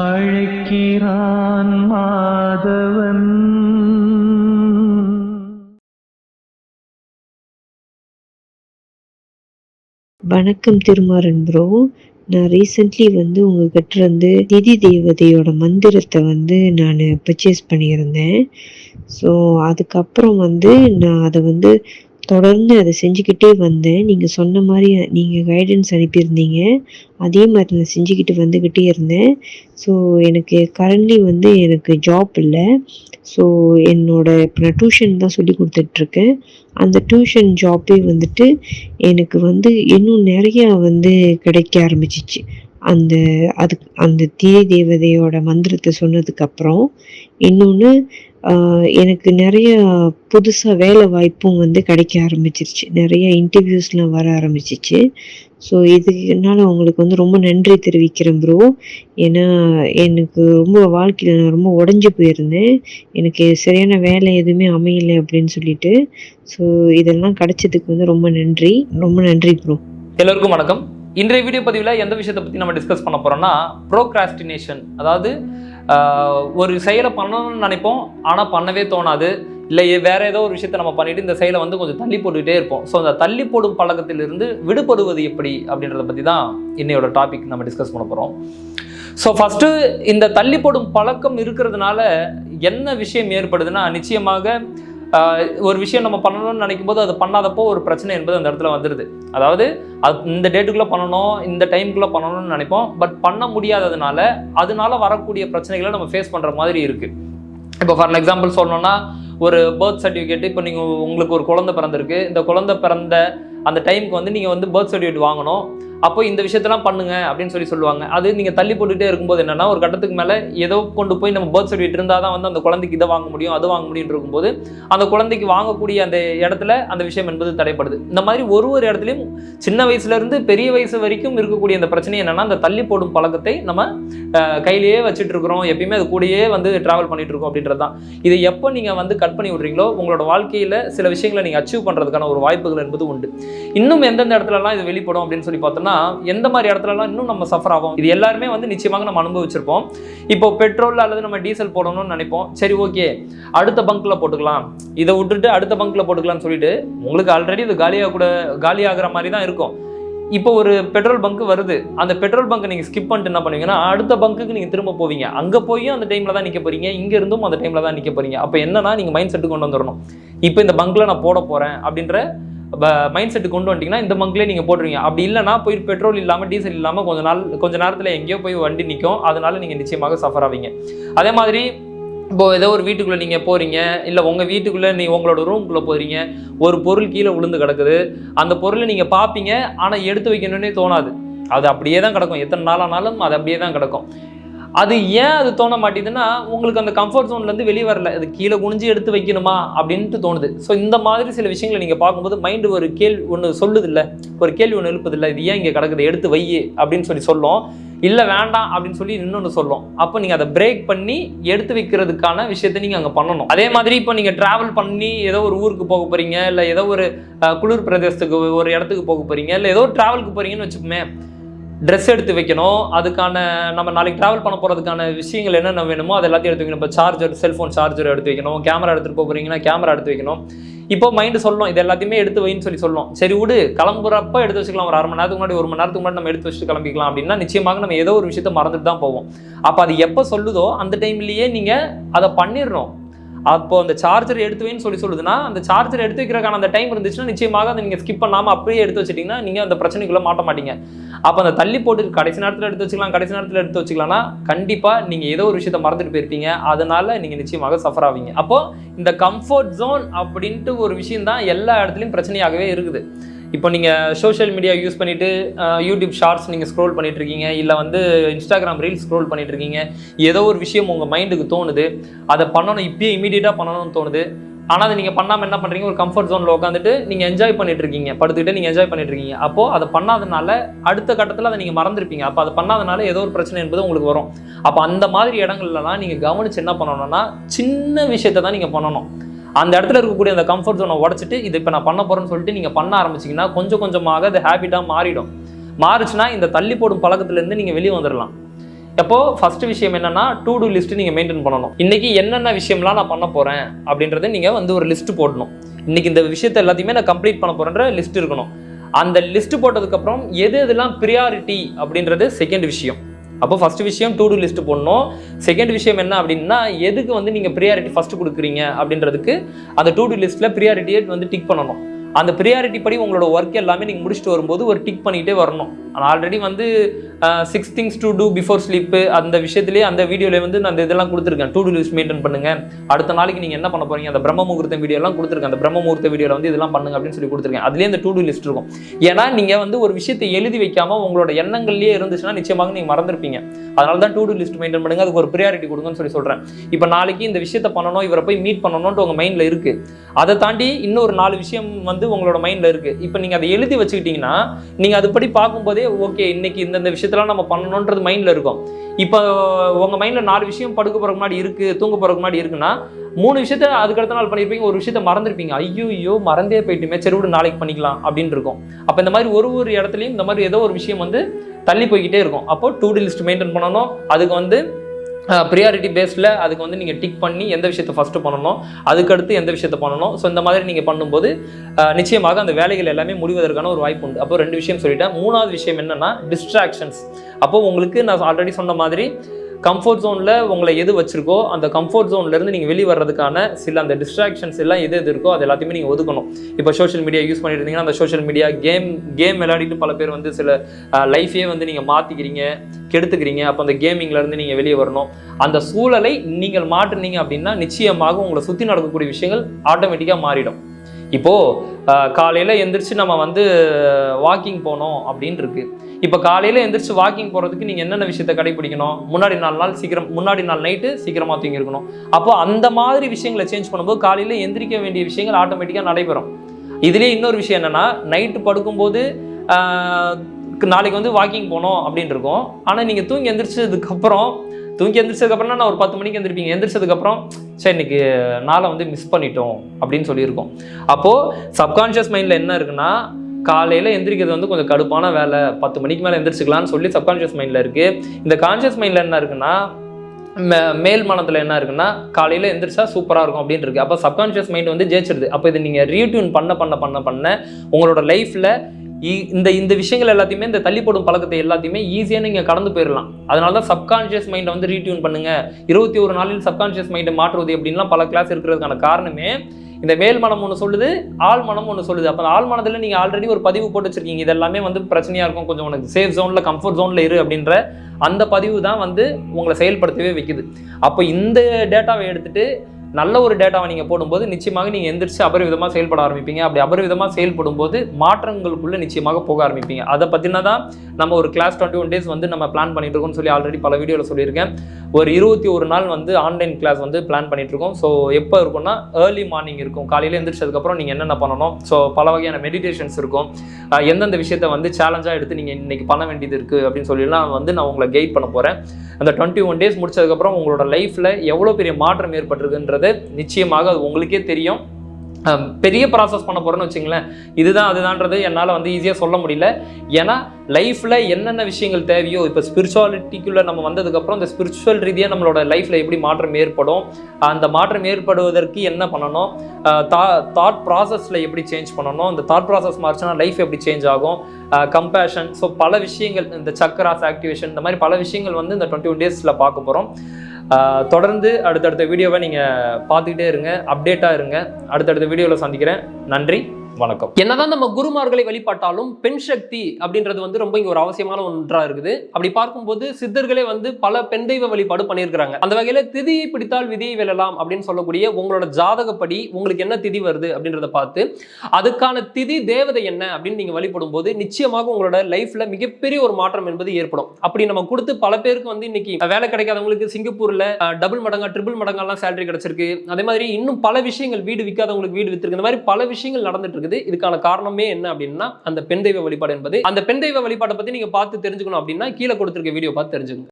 அழைக்கிறான் மாதவன். வணக்கம் திருமாறன் ப்ரோ நான் ரீசெண்ட்லி வந்து உங்ககிட்ட இருந்து திதி தேவதையோட மந்திரத்தை வந்து நான் பர்ச்சேஸ் பண்ணியிருந்தேன். ஸோ அதுக்கப்புறம் வந்து நான் அதை வந்து தொடர்ந்து அதை செஞ்சுக்கிட்டே வந்தேன் நீங்கள் சொன்ன மாதிரி நீங்கள் கைடன்ஸ் அனுப்பியிருந்தீங்க. அதே மாதிரி நான் செஞ்சுக்கிட்டு வந்துக்கிட்டே இருந்தேன். ஸோ எனக்கு கரண்ட்லி வந்து எனக்கு ஜாப் இல்லை. ஸோ என்னோட இப்போ நான் டியூஷன் தான் சொல்லி கொடுத்துட்ருக்கேன். அந்த டியூஷன் ஜாப்பே வந்துட்டு எனக்கு வந்து இன்னும் நிறையா வந்து கிடைக்க ஆரம்பிச்சிச்சு. அந்த அதுக்கு அந்த தீ தேவதையோட மந்திரத்தை சொன்னதுக்கப்புறம் இன்னொன்று எனக்கு நிறைய புதுசாக வேலை வாய்ப்பும் வந்து கிடைக்க ஆரம்பிச்சிருச்சு. நிறைய இன்டர்வியூஸ்லாம் வர ஆரம்பிச்சிச்சு. ஸோ இதுனால உங்களுக்கு வந்து ரொம்ப நன்றி தெரிவிக்கிறேன் ப்ரோ ஏன்னா எனக்கு ரொம்ப வாழ்க்கையில் நான் ரொம்ப உடஞ்சி போயிருந்தேன். எனக்கு சரியான வேலை எதுவுமே அமையலை அப்படின்னு சொல்லிட்டு. ஸோ இதெல்லாம் கிடைச்சதுக்கு வந்து ரொம்ப நன்றி. ரொம்ப நன்றி ப்ரோ எல்லோருக்கும் வணக்கம். இன்றைய வீடியோ பதிவில் எந்த விஷயத்தை பற்றி நம்ம டிஸ்கஸ் பண்ண போகிறோம்னா ப்ரோக்ராஸ்டினேஷன் அதாவது ஒரு செயலை பண்ணணும்னு நினைப்போம் ஆனால் பண்ணவே தோணாது. இல்லை வேறு ஏதோ ஒரு விஷயத்தை நம்ம பண்ணிவிட்டு இந்த செயலை வந்து கொஞ்சம் தள்ளி போட்டுக்கிட்டே இருப்போம். ஸோ அந்த தள்ளி போடும் பழக்கத்திலிருந்து விடுபடுவது எப்படி அப்படின்றத பற்றி தான் இன்னையோட டாபிக் நம்ம டிஸ்கஸ் பண்ண போகிறோம் ஸோ ஃபஸ்ட்டு இந்த தள்ளி போடும் பழக்கம் இருக்கிறதுனால என்ன விஷயம் ஏற்படுதுன்னா நிச்சயமாக ஒரு விஷயம் நம்ம பண்ணணும்னு நினைக்கும் போது அது பண்ணாதப்போ ஒரு பிரச்சனை என்பது அந்த இடத்துல வந்துடுது அதாவது அது இந்த டேட்டுக்குள்ளே பண்ணணும் இந்த டைமுக்குள்ளே பண்ணணும்னு நினைப்போம். பட் பண்ண முடியாததுனால அதனால வரக்கூடிய பிரச்சனைகளை நம்ம ஃபேஸ் பண்ணுற மாதிரி இருக்குது இப்போ ஃபார் எக்ஸாம்பிள் சொல்லணும்னா ஒரு பர்த் சர்டிஃபிகேட் இப்போ நீங்கள் உங்களுக்கு ஒரு குழந்தை பிறந்திருக்கு. இந்த குழந்தை பிறந்த அந்த டைமுக்கு வந்து நீங்கள் வந்து பர்த் சர்டிஃபிகேட் வாங்கணும். அப்போ இந்த விஷயத்தெல்லாம் பண்ணுங்க அப்படின்னு சொல்லி சொல்லுவாங்க. அது நீங்கள் தள்ளி போட்டுகிட்டே இருக்கும்போது என்னன்னா ஒரு கட்டத்துக்கு மேலே ஏதோ கொண்டு போய் நம்ம பர்த் சர்டிஃபிகேட் இருந்தால் தான் வந்து அந்த குழந்தைக்கு இதை வாங்க முடியும் அது வாங்க முடியும் இருக்கும்போது அந்த குழந்தைக்கு வாங்கக்கூடிய அந்த இடத்துல அந்த விஷயம் என்பது தடைப்படுது இந்த மாதிரி ஒரு ஒரு இடத்துலையும் சின்ன வயசுல இருந்து பெரிய வயசு வரைக்கும் இருக்கக்கூடிய அந்த பிரச்சனை என்னன்னா அந்த தள்ளி போடும் பழக்கத்தை நம்ம கையிலேயே வச்சுட்டு இருக்கிறோம். எப்பயுமே அது கூடயே வந்து டிராவல் பண்ணிட்டு இருக்கோம் அப்படின்றது தான் இதை எப்போ நீங்கள் வந்து கட் பண்ணி விடுறீங்களோ உங்களோட வாழ்க்கையில் சில விஷயங்களை நீங்கள் அச்சீவ் பண்ணுறதுக்கான ஒரு வாய்ப்புகள் என்பது உண்டு. இன்னும் எந்தெந்த இடத்துலலாம் இது வெளிப்படும் அப்படின்னு சொல்லி பார்த்தோம்னா எந்த மாதிரி இடத்துலலாம் இன்னும் நம்ம சஃபர் ஆகும் இது எல்லாருமே வந்து நிச்சயமாக நம்ம அனுபவிச்சிருப்போம். இப்போ பெட்ரோல் அல்லது நம்ம டீசல் போடணும்னு நினைப்போம். சரி ஓகே. அடுத்த பங்க்ல போட்டுக்கலாம். இதை விட்டுட்டு அடுத்த பங்க்ல போட்டுக்கலாம்னு சொல்லிட்டு உங்களுக்கு ஆல்ரெடி இது காலியாக கூட காலியாகிற மாதிரி தான் இருக்கும். இப்போ ஒரு பெட்ரோல் பங்க் வருது. அந்த பெட்ரோல் பங்க் நீங்கள் ஸ்கிப் பண்ணிட்டு என்ன பண்ணுவீங்கன்னா அடுத்த பங்குக்கு நீங்கள் திரும்ப போவீங்க. அங்கே போயும் அந்த டைமில் தான் நிற்க போறீங்க. இங்கே இருந்தும் அந்த டைமில் தான் நிற்க போறீங்க. அப்போ என்னன்னா நீங்கள் மைண்ட் செட்டு கொண்டு வந்துடணும் இப்போ இந்த பங்க்ல நான் போட போகிறேன் அப்படின்ற மைண்ட் செட்டு கொண்டு வந்துட்டீங்கன்னா இந்த பங்க்லேயே நீங்கள் போட்டுருவீங்க. அப்படி இல்லைனா போய் பெட்ரோல் இல்லாமல் டீசல் இல்லாமல் கொஞ்ச நாள் கொஞ்ச நேரத்தில் எங்கேயோ போய் வண்டி நிற்கும் அதனால நீங்கள் நிச்சயமாக சஃபர் ஆவீங்க. அதே மாதிரி இப்போ ஏதோ ஒரு வீட்டுக்குள்ளே நீங்கள் போகிறீங்க இல்லை உங்கள் வீட்டுக்குள்ளே நீ உங்களோட ரூம்குள்ளே போகிறீங்க ஒரு பொருள் கீழே விழுந்து கிடக்குது. அந்த பொருளை நீங்கள் பார்ப்பீங்க ஆனால் எடுத்து வைக்கணும்னே தோணாது. அது அப்படியே தான் கிடக்கும். எத்தனை நாளானாலும் அது அப்படியே தான் கிடக்கும். அது ஏன் அது தோண மாட்டேதுன்னா உங்களுக்கு அந்த கம்ஃபர்ட் ஜோன்லேருந்து வெளியே வரல. அது கீழே குனிஞ்சு எடுத்து வைக்கணுமா அப்படின்ட்டு தோணுது. ஸோ இந்த மாதிரி சில விஷயங்களை நீங்கள் பார்க்கும்போது மைண்டு ஒரு கேள்வி ஒன்று சொல்லுதில்ல. ஒரு கேள்வி ஒன்று எழுப்புதில்ல. இது ஏன் இங்கே கிடக்குது? எடுத்து வை அப்படின்னு சொல்லி சொல்லும். இல்லை வேண்டாம் அப்படின்னு சொல்லி இன்னொன்று சொல்லும். அப்போ நீங்கள் அதை பிரேக் பண்ணி எடுத்து வைக்கிறதுக்கான விஷயத்தை நீங்கள் அங்கே பண்ணணும். அதே மாதிரி இப்போ நீங்கள் ட்ராவல் பண்ணி ஏதோ ஒரு ஊருக்கு போக போகிறீங்க இல்லை ஏதோ ஒரு குளிர் பிரதேசத்துக்கு ஒரு இடத்துக்கு போக போகிறீங்க இல்லை ஏதோ ட்ராவலுக்கு போகிறீங்கன்னு வச்சுக்கோமே ட்ரெஸ் எடுத்து வைக்கணும். அதுக்கான நம்ம நாளைக்கு ட்ராவல் பண்ண போகிறதுக்கான விஷயங்கள் என்னென்ன வேணுமோ அது எல்லாத்தையும் எடுத்து வைக்கணும். இப்போ சார்ஜர் செல்ஃபோன் சார்ஜர் எடுத்து வைக்கணும். கேமரா எடுத்துகிட்டு போக போகிறீங்கன்னா கேமரா எடுத்து வைக்கணும். இப்போ மைண்டு சொல்லணும். இது எல்லாத்தையுமே எடுத்து வைன்னு சொல்லி சொல்லணும். சரி விடு. கிளம்புறப்ப எடுத்து வச்சுக்கலாம். ஒரு அரை மணி நேரத்துக்கு முன்னாடி ஒரு மணி நேரத்துக்கு முன்னாடி நம்ம எடுத்து வச்சுட்டு கிளம்பிக்கலாம் அப்படின்னா நிச்சயமாக நம்ம ஏதோ ஒரு விஷயத்த மறந்துட்டு தான் போவோம். அப்போ அது எப்போ சொல்லுதோ அந்த டைம்லேயே நீங்கள் அதை பண்ணிடணும். அப்போ அந்த சார்ஜர் எடுத்துவேன்னு சொல்லி சொல்லுதுன்னா அந்த சார்ஜர் எடுத்து வைக்கிறக்கான அந்த டைம் இருந்துச்சுன்னா நிச்சயமாக அதை நீங்கள் ஸ்கிப் பண்ணாமல் அப்படியே எடுத்து வச்சிட்டிங்கன்னா நீங்கள் அந்த பிரச்சனைக்குள்ளே மாட்ட மாட்டீங்க. அப்போ அந்த தள்ளி போட்டு கடைசி நேரத்தில் எடுத்து வச்சுக்கலாம் கடைசி நேரத்தில் எடுத்து வச்சுக்கலாம்னா கண்டிப்பாக நீங்கள் ஏதோ ஒரு விஷயத்த மறந்துட்டு போயிருப்பீங்க. அதனால நீங்கள் நிச்சயமாக சஃபர் ஆவீங்க. அப்போ இந்த கம்ஃபர்ட் ஜோன் அப்படின்ட்டு ஒரு விஷயம் தான் எல்லா இடத்துலையும் பிரச்சனையாகவே இருக்குது. இப்போ நீங்கள் சோஷியல் மீடியா யூஸ் பண்ணிவிட்டு யூடியூப் ஷார்ட்ஸ் நீங்கள் ஸ்க்ரோல் பண்ணிகிட்ருக்கீங்க இல்லை வந்து இன்ஸ்டாகிராம் ரீல்ஸ் ஸ்க்ரோல் பண்ணிகிட்ருக்கீங்க இருக்கீங்க ஏதோ ஒரு விஷயம் உங்கள் மைண்டுக்கு தோணுது அதை பண்ணணும் இப்பயே இமீடியட்டாக பண்ணணும்னு தோணுது ஆனால் அதை நீங்கள் பண்ணாமல் என்ன பண்ணுறீங்க ஒரு கம்ஃபர்ட் ஜோனில் உட்காந்துட்டு நீங்கள் என்ஜாய் பண்ணிட்டு இருக்கீங்க படுத்துக்கிட்டு நீங்கள் என்ஜாய் பண்ணிட்டு இருக்கீங்க அப்போது அதை பண்ணாதனால அடுத்த கட்டத்தில் அதை நீங்கள் மறந்துருப்பீங்க. அப்போ அதை பண்ணாதனால ஏதோ ஒரு பிரச்சனை என்பது உங்களுக்கு வரும். அப்போ அந்த மாதிரி இடங்கள்லாம் நீங்கள் கவனிச்சு என்ன பண்ணணும்னா சின்ன விஷயத்தை தான் நீங்கள் பண்ணணும். அந்த இடத்துல இருக்கக்கூடிய அந்த கம்ஃபர்ட் ஜோனை உடச்சிட்டு இது இப்போ நான் பண்ண போகிறேன்னு சொல்லிட்டு நீங்கள் பண்ண ஆரம்பிச்சிங்கன்னா கொஞ்சம் கொஞ்சமாக அது ஹேபிட்டாக மாறிடும். மாறுச்சுன்னா இந்த தள்ளி போடும் பழக்கத்துலேருந்து நீங்கள் வெளியே வந்துடலாம் எப்போது ஃபர்ஸ்ட் விஷயம் என்னன்னா டூ டூ லிஸ்ட் நீங்கள் மெயின்டைன் பண்ணணும். இன்னைக்கு என்னென்ன விஷயம்லாம் நான் பண்ண போகிறேன் அப்படின்றத நீங்கள் வந்து ஒரு லிஸ்ட் போடணும். இன்னைக்கு இந்த விஷயத்தை எல்லாத்தையுமே நான் கம்ப்ளீட் பண்ண போகிறேன்ற லிஸ்ட் இருக்கணும். அந்த லிஸ்ட் போட்டதுக்கப்புறம் எது எதெல்லாம் ப்ரியாரிட்டி அப்படின்றது செகண்ட் விஷயம். அப்போ ஃபர்ஸ்ட் விஷயம் டூ டூ லிஸ்ட் போடணும். செகண்ட் விஷயம் என்ன அப்படின்னா எதுக்கு வந்து நீங்கள் ப்ரியாரிட்டி ஃபஸ்ட்டு கொடுக்குறீங்க அப்படின்றதுக்கு அந்த டூ டூ லிஸ்ட்டில் ப்ரியாரிட்டியை வந்து டிக் பண்ணணும். அந்த ப்ரியாரிட்டி படி உங்களோட ஒர்க் எல்லாமே நீங்கள் முடிச்சுட்டு வரும்போது ஒரு டிக் பண்ணிகிட்டே வரணும். ஆனால் ஆல்ரெடி வந்து six things to do before sleep அந்த விஷயத்துலேயே அந்த வீடியோவில் வந்து நான் அந்த இதெல்லாம் கொடுத்துருக்கேன். டூ டூ லிஸ்ட் மெயின்டைன் பண்ணுங்கள் அடுத்த நாளைக்கு நீங்கள் என்ன பண்ண போகிறீங்க அந்த பிரம்ம முகூர்த்தம் வீடியோலாம் கொடுத்துருக்கேன். அந்த பிரம்ம முகூர்த்த வீடியோவில் வந்து இதெல்லாம் பண்ணுங்க அப்படின்னு சொல்லி கொடுத்துருக்கேன். அதுலேயே அந்த டூ டூ லிஸ்ட் இருக்கும். ஏன்னா நீங்கள் வந்து ஒரு விஷயத்தை எழுதி வைக்காமல் உங்களோட எண்ணங்கள்லேயே இருந்துச்சுன்னா நிச்சயமாக நீங்கள் மறந்துருப்பீங்க. அதனால தான் டூ டூ லிஸ்ட் மெயின்டைன் பண்ணுங்க. அதுக்கு ஒரு ப்ரியாரிட்டி கொடுங்கன்னு சொல்லி சொல்கிறேன் இப்போ நாளைக்கு இந்த விஷயத்தை பண்ணணும் இவரை போய் மீட் பண்ணணும்னு உங்கள் மைண்டில் இருக்குது அதை தாண்டி இன்னொரு நாலு விஷயம் வந்து உங்களோட மைண்டில் இருக்குது இப்போ நீங்கள் அதை எழுதி வச்சுக்கிட்டிங்கன்னா நீங்கள் அதுபடி பார்க்கும்போதே ஓகே இன்னைக்கு இந்தந்த விஷயத்தெல்லாம் நம்ம பண்ணணுன்றது மைண்டில் இருக்கும். இப்போ உங்கள் மைண்டில் நாலு விஷயம் படுக்க போகிறக்கு முன்னாடி இருக்குது தூங்க போகிறக்கு முன்னாடி இருக்குன்னா மூணு விஷயத்த அதுக்கடுத்த நாள் பண்ணியிருப்பீங்க ஒரு விஷயத்த மறந்துருப்பீங்க. ஐயோ ஐயோ மறந்தே போயிட்டுமே சரி விடு நாளைக்கு பண்ணிக்கலாம் அப்படின்னு இருக்கும். அப்போ இந்த மாதிரி ஒரு ஒரு இடத்துலையும் இந்த மாதிரி ஏதோ ஒரு விஷயம் வந்து தள்ளி போய்கிட்டே இருக்கும். அப்போ டூ டி லிஸ்ட் மெயின்டைன் பண்ணணும். அதுக்கு வந்து ப்ரியாரிட்டி பேஸில் அதுக்கு வந்து நீங்கள் டிக் பண்ணி எந்த விஷயத்தை ஃபஸ்ட்டு பண்ணணும் அதுக்கடுத்து எந்த விஷயத்தை பண்ணணும். ஸோ இந்த மாதிரி நீங்கள் பண்ணும்போது நிச்சயமாக அந்த வேலைகள் எல்லாமே முடிவதற்கான ஒரு வாய்ப்பு உண்டு. அப்போ ரெண்டு விஷயம் சொல்லிட்டேன். மூணாவது விஷயம் என்னென்னா டிஸ்ட்ராக்ஷன்ஸ் அப்போது உங்களுக்கு நான் ஆல்ரெடி சொன்ன மாதிரி கம்ஃபர்ட் ஜோனில் உங்களை எது வச்சுருக்கோ அந்த கம்ஃபர்ட் ஜோன்லேருந்து நீங்கள் வெளியே வர்றதுக்கான சில அந்த டிஸ்ட்ராக்ஷன்ஸ் எல்லாம் எது எது இருக்கோ அது எல்லாத்தையுமே நீங்கள் ஒதுக்கணும். இப்போ சோஷியல் மீடியா யூஸ் பண்ணிட்டு இருந்தீங்கன்னா அந்த சோஷியல் மீடியா கேம் கேம் விளையாடிட்டு பல பேர் வந்து சில லைஃபே வந்து நீங்கள் மாற்றிக்கிறீங்க கெடுத்துக்கிறீங்க. அப்போ அந்த கேமிங்லேருந்து நீங்கள் வெளியே வரணும். அந்த சூழலை நீங்கள் மாற்றினீங்க அப்படின்னா நிச்சயமாக உங்களை சுற்றி நடக்கக்கூடிய விஷயங்கள் ஆட்டோமேட்டிக்காக மாறிடும். இப்போது காலையில் எந்திரிச்சு நம்ம வந்து வாக்கிங் போனோம் அப்படின்னு இருக்குது இப்போ காலையில் எந்திரிச்சு வாக்கிங் போகிறதுக்கு நீங்கள் என்னென்ன விஷயத்தை கடைபிடிக்கணும்? முன்னாடி நாலு நாள் சீக்கிரம் முன்னாடி நாள் நைட்டு சீக்கிரமாக தூங்கியிருக்கணும் அப்போ அந்த மாதிரி விஷயங்களை சேஞ்ச் பண்ணும்போது காலையில் எந்திரிக்க வேண்டிய விஷயங்கள் ஆட்டோமேட்டிக்காக நடைபெறும். இதுலேயே இன்னொரு விஷயம் என்னென்னா நைட்டு படுக்கும்போது நாளைக்கு வந்து வாக்கிங் போகணும் அப்படின்னு இருக்கும். ஆனால் நீங்கள் தூங்கி எந்திரிச்சதுக்கப்புறம் தூங்கி எந்திரிச்சதுக்கப்புறம் நான் ஒரு பத்து மணிக்கு எந்திரிப்பீங்க. எந்திரிச்சதுக்கப்புறம் சரி இன்னைக்கு நாளை வந்து மிஸ் பண்ணிட்டோம் அப்படின்னு சொல்லியிருக்கோம். அப்போது சப்கான்ஷியஸ் மைண்டில் என்ன இருக்குன்னா காலையில் எந்திரிக்கிறது வந்து கொஞ்சம் கடுப்பான வேலை. பத்து மணிக்கு மேலே எந்திரிச்சிக்கலாம்னு சொல்லி சப்கான்ஷியஸ் மைண்டில் இருக்குது இந்த கான்ஷியஸ் மைண்டில் என்ன இருக்குன்னா மே- மேல் மனத்தில் என்ன இருக்குன்னா காலையில் எந்திரிச்சா சூப்பராக இருக்கும் அப்படின்னு இருக்கு. அப்போ சப்கான்ஷியஸ் மைண்ட் வந்து ஜெயிச்சிருது. அப்போ இது நீங்கள் ரீட்யூன் பண்ண பண்ண பண்ண பண்ண உங்களோட லைஃப்பில் இந்த இந்த விஷயங்கள் எல்லாத்தையுமே இந்த தள்ளி போடும் பழக்கத்தை எல்லாத்தையுமே ஈஸியாக நீங்கள் கடந்து போயிடலாம் அதனால தான் சப்கான்ஷியஸ் மைண்டை வந்து ரீட்யூன் பண்ணுங்கள் இருபத்தி ஒரு நாளில் சப்கான்ஷியஸ் மைண்டை மாற்றுவது அப்படின்லாம் பல கிளாஸ் இருக்கிறதுக்கான காரணமே இந்த மேல் மனம் ஒன்று சொல்லுது ஆள் மனம் ஒன்று சொல்லுது. அப்போ ஆள் மனதில் நீங்கள் ஆல்ரெடி ஒரு பதிவு போட்டு வச்சிருக்கீங்க. இது எல்லாமே வந்து பிரச்சனையாக இருக்கும். கொஞ்சம் உனக்கு சேஃப் ஜோனில் கம்ஃபர்ட் ஜோனில் இரு அப்படின்ற அந்த பதிவு தான் வந்து உங்களை செயல்படுத்தவே வைக்குது. அப்போ இந்த டேட்டாவை எடுத்துகிட்டு நல்ல ஒரு டேட்டாவை நீங்கள் போடும்போது நிச்சயமாக நீங்கள் எந்திரிச்சு அபரிவிதமாக செயல்பட ஆரம்பிப்பீங்க. அப்படி அபரிவிதமாக செயல்படும் போது மாற்றங்களுக்குள்ளே நிச்சயமாக போக ஆரம்பிப்பீங்க. அதை பற்றினா தான் நம்ம ஒரு கிளாஸ் டுவெண்ட்டி ஒன் டேஸ் வந்து நம்ம பிளான் பண்ணிட்டு இருக்கோம்னு சொல்லி ஆல்ரெடி பல வீடியோவில் சொல்லியிருக்கேன். ஒரு இருபத்தி ஒரு நாள் வந்து ஆன்லைன் கிளாஸ் வந்து பிளான் பண்ணிட்டு இருக்கோம். ஸோ எப்போ இருக்கும்னா ஏர்லி மார்னிங் இருக்கும். காலையில் எந்திரிச்சதுக்கப்புறம் நீங்கள் என்னென்ன பண்ணணும்? ஸோ பல வகையான மெடிடேஷன்ஸ் இருக்கும். எந்தெந்த விஷயத்தை வந்து சேலஞ்சாக எடுத்து நீங்கள் இன்றைக்கி பண்ண வேண்டியது இருக்குது அப்படின்னு சொல்லிலாம் வந்து நான் உங்களை கைட் பண்ண போகிறேன் அந்த டுவெண்ட்டி ஒன் டேஸ் முடிச்சதுக்கப்புறம் உங்களோட லைஃப்பில் எவ்வளோ பெரிய மாற்றம் ஏற்பட்டிருக்குன்றது நிச்சயமாக அது உங்களுக்கே தெரியும். பெரிய ப்ராசஸ் பண்ண போகிறேன்னு வச்சுங்களேன் இதுதான் அதுதான்றது என்னால் வந்து ஈஸியாக சொல்ல முடியல. ஏன்னா லைஃப்பில் என்னென்ன விஷயங்கள் தேவையோ இப்போ ஸ்பிரிச்சுவாலிட்டிக்குள்ளே நம்ம வந்ததுக்கப்புறம் இந்த ஸ்பிரிச்சுவல் ரீதியாக நம்மளோட லைஃப்பில் எப்படி மாற்றம் ஏற்படும் அந்த மாற்றம் ஏற்படுவதற்கு என்ன பண்ணணும் தா தாட் ப்ராசஸில் எப்படி சேஞ்ச் பண்ணணும் இந்த தாட் ப்ராசஸ் மாறிச்சுன்னா லைஃப் எப்படி சேஞ்ச் ஆகும் கம்பேஷன் ஸோ பல விஷயங்கள் இந்த சக்கராஸ் ஆக்டிவேஷன் இந்த மாதிரி பல விஷயங்கள் வந்து இந்த டுவெண்ட்டி ஒன் டேஸில் பார்க்க போகிறோம் தொடர்ந்து அடுத்தடுத்த வீடியோவை நீங்கள் பார்த்துக்கிட்டே இருங்க அப்டேட்டாக இருங்க. அடுத்தடுத்த வீடியோவில் சந்திக்கிறேன். நன்றி. வணக்கம். என்னதான் நம்ம குருமார்களை வழிபாட்டாலும் பெண் சக்தி அப்படின்றது வந்து ரொம்ப இங்க ஒரு அவசியமான ஒன்றா இருக்குது. அப்படி பார்க்கும்போது சித்தர்களே வந்து பல பெண் தெய்வ வழிபாடு பண்ணியிருக்கிறாங்க. அந்த வகையில திதியை பிடித்தால் விதியை வெல்லலாம் அப்படின்னு சொல்லக்கூடிய உங்களோட ஜாதகப்படி உங்களுக்கு என்ன திதி வருது அப்படின்றத பார்த்து அதுக்கான திதி தேவதை என்ன அப்படின்னு நீங்க வழிபடும் போது நிச்சயமாக உங்களோட லைஃப்ல மிகப்பெரிய ஒரு மாற்றம் என்பது ஏற்படும். அப்படி நம்ம கொடுத்து பல பேருக்கு வந்து இன்னைக்கு வேலை கிடைக்காதவங்களுக்கு சிங்கப்பூர்ல டபுள் மடங்கா ட்ரிபிள் மடங்கெல்லாம் சேலரி கிடைச்சிருக்கு. அதே மாதிரி இன்னும் பல விஷயங்கள் வீடு விற்காதவங்களுக்கு வீடு வித்திருக்கு. இந்த மாதிரி பல விஷயங்கள் நடந்துட்டு இருக்குது. இதுக்கான காரணமே என்ன அப்படின்னா அந்த பெண் தெய்வ வழிபாடு என்பது. அந்த பெண் தெய்வ வழிபாட்டை பத்தி நீங்க பார்த்து தெரிஞ்சுக்கணும் அப்படின்னா கீழே கொடுத்திருக்க வீடியோ பார்த்து தெரிஞ்சுக்கணும்